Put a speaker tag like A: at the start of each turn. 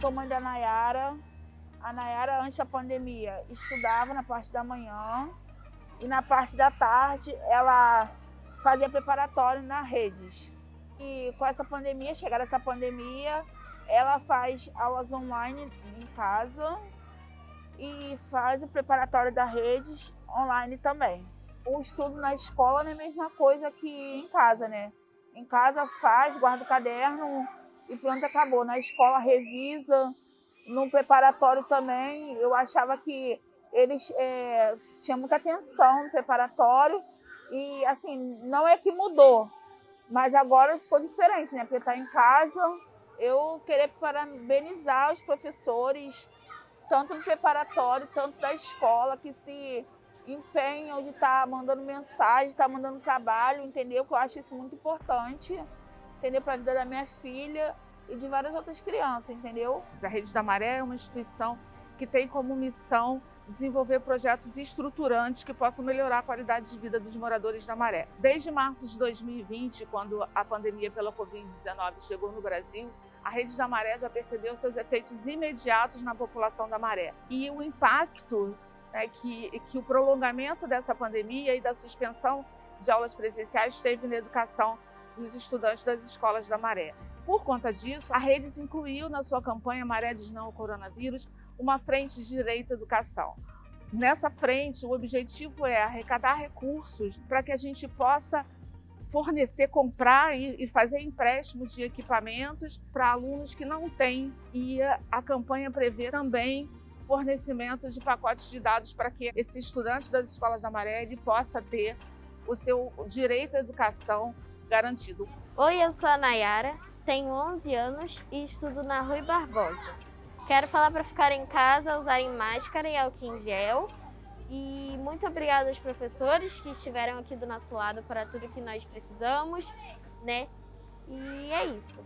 A: sou mãe da Nayara. A Nayara, antes da pandemia, estudava na parte da manhã e na parte da tarde ela fazia preparatório na redes. E com essa pandemia, chegar essa pandemia, ela faz aulas online em casa e faz o preparatório da redes online também. O estudo na escola não é a mesma coisa que em casa, né? Em casa faz, guarda o caderno e pronto, acabou. Na escola revisa, no preparatório também, eu achava que eles é, tinham muita atenção no preparatório e assim, não é que mudou, mas agora ficou diferente, né? Porque está em casa, eu queria parabenizar os professores, tanto no preparatório, tanto da escola, que se empenham de estar tá mandando mensagem, estar tá mandando trabalho, entendeu? Que eu acho isso muito importante, entendeu? Para a vida da minha filha e de várias outras crianças, entendeu?
B: A Rede da Maré é uma instituição que tem como missão desenvolver projetos estruturantes que possam melhorar a qualidade de vida dos moradores da Maré. Desde março de 2020, quando a pandemia pela Covid-19 chegou no Brasil, a Rede da Maré já percebeu seus efeitos imediatos na população da Maré. E o impacto né, que, que o prolongamento dessa pandemia e da suspensão de aulas presenciais teve na educação dos estudantes das escolas da Maré. Por conta disso, a Redes incluiu na sua campanha Maré diz não ao coronavírus uma frente de direito à educação. Nessa frente, o objetivo é arrecadar recursos para que a gente possa fornecer, comprar e fazer empréstimos de equipamentos para alunos que não têm. E a campanha prevê também fornecimento de pacotes de dados para que esse estudante das escolas da Maré ele possa ter o seu direito à educação garantido.
C: Oi, eu sou a Nayara, tenho 11 anos e estudo na Rui Barbosa. Quero falar para ficar em casa, usarem máscara e álcool em gel. E muito obrigada aos professores que estiveram aqui do nosso lado para tudo que nós precisamos, né? E é isso.